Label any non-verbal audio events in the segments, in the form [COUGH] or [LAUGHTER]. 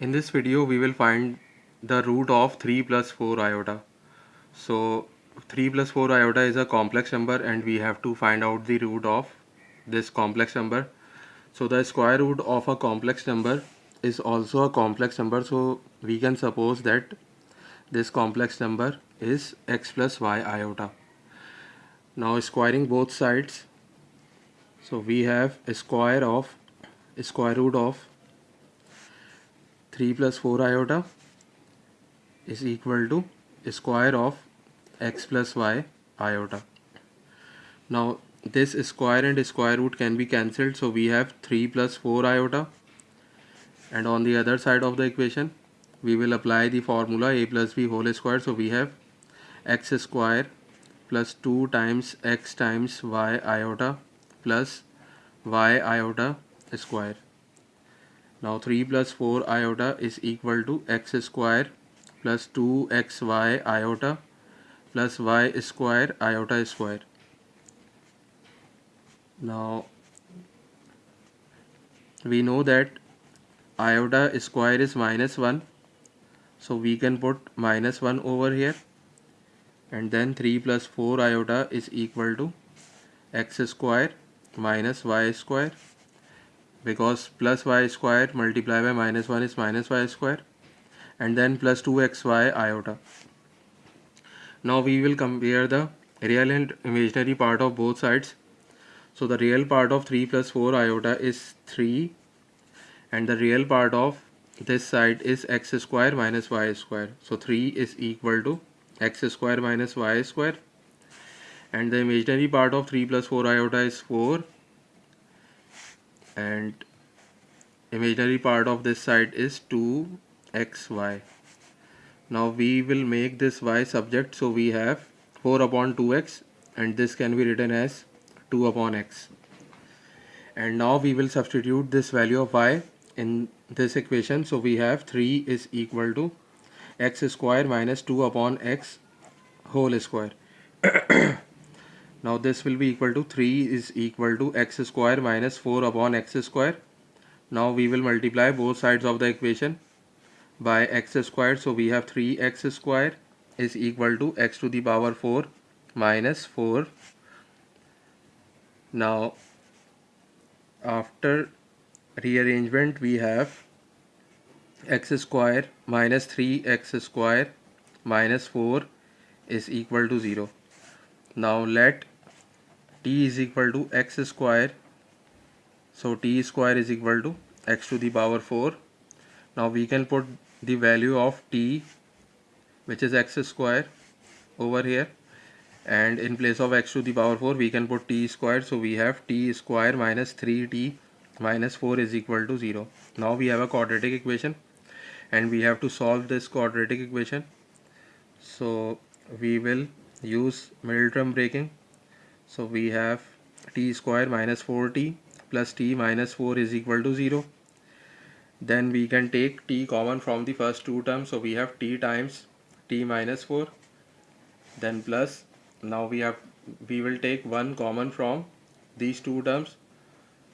In this video we will find the root of 3 plus 4 iota. So 3 plus 4 iota is a complex number and we have to find out the root of this complex number. So the square root of a complex number is also a complex number so we can suppose that this complex number is x plus y iota. Now squaring both sides so we have a square of square root of 3 plus 4 iota is equal to square of x plus y iota. Now this square and square root can be cancelled so we have 3 plus 4 iota and on the other side of the equation we will apply the formula a plus b whole square so we have x square plus 2 times x times y iota plus y iota square now 3 plus 4 iota is equal to x square plus 2xy iota plus y square iota square. Now we know that iota square is minus 1 so we can put minus 1 over here. And then 3 plus 4 iota is equal to x square minus y square because plus y square multiplied by minus 1 is minus y square and then plus 2xy iota. Now we will compare the real and imaginary part of both sides. So the real part of 3 plus 4 iota is 3 and the real part of this side is x square minus y square. So 3 is equal to x square minus y square and the imaginary part of 3 plus 4 iota is 4 and imaginary part of this side is 2xy now we will make this y subject. So we have 4 upon 2x and this can be written as 2 upon x. And now we will substitute this value of y in this equation. So we have 3 is equal to x square minus 2 upon x whole square [CLEARS THROAT] Now this will be equal to 3 is equal to x square minus 4 upon x square. Now we will multiply both sides of the equation by x square. So we have 3x square is equal to x to the power 4 minus 4. Now after rearrangement we have x square minus 3x square minus 4 is equal to 0 now let t is equal to x square. So t square is equal to x to the power 4 now we can put the value of t which is x square over here. And in place of x to the power 4 we can put t square. So we have t square minus 3t minus 4 is equal to 0 now we have a quadratic equation. And we have to solve this quadratic equation. So we will use middle term breaking so we have t square minus 4t plus t minus 4 is equal to 0 then we can take t common from the first two terms. So we have t times t minus 4 then plus now we have we will take one common from these two terms.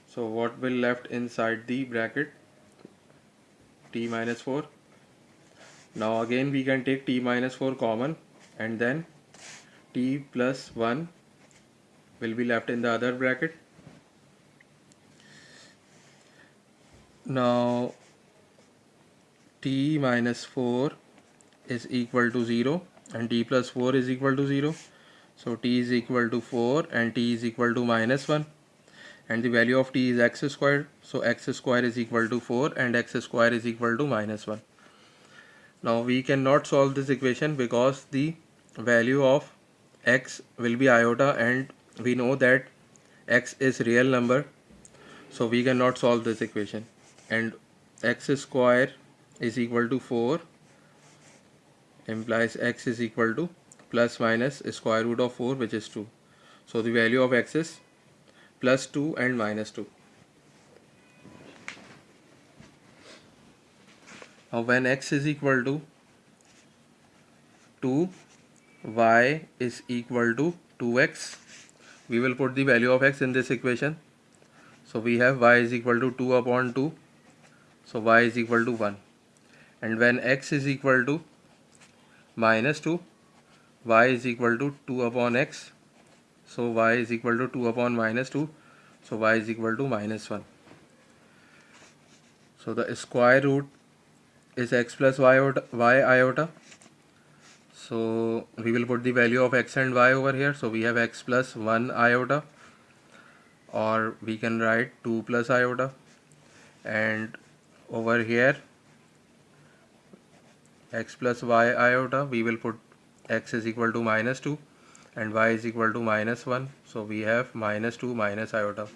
So what will left inside the bracket? T minus 4 now again we can take t minus 4 common and then t plus 1 will be left in the other bracket. Now t minus 4 is equal to 0 and t plus 4 is equal to 0 so t is equal to 4 and t is equal to minus 1 and the value of t is x squared. So x squared is equal to 4 and x squared is equal to minus 1 now we cannot solve this equation because the value of x will be iota and we know that x is real number so we cannot solve this equation. And x square is equal to 4 implies x is equal to plus minus square root of 4 which is 2 so the value of x is plus 2 and minus 2 now when x is equal to 2 y is equal to 2x we will put the value of x in this equation. So we have y is equal to 2 upon 2 so y is equal to 1 and when x is equal to minus 2 y is equal to 2 upon x. So y is equal to 2 upon minus 2 so y is equal to minus 1 so the square root is x plus y iota, y iota so we will put the value of x and y over here. So we have x plus 1 iota or we can write 2 plus iota and over here x plus y iota we will put x is equal to minus 2 and y is equal to minus 1 so we have minus 2 minus iota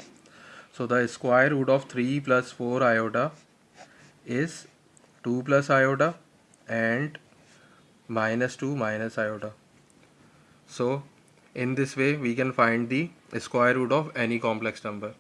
so the square root of 3 plus 4 iota is 2 plus iota and minus 2 minus iota so in this way we can find the square root of any complex number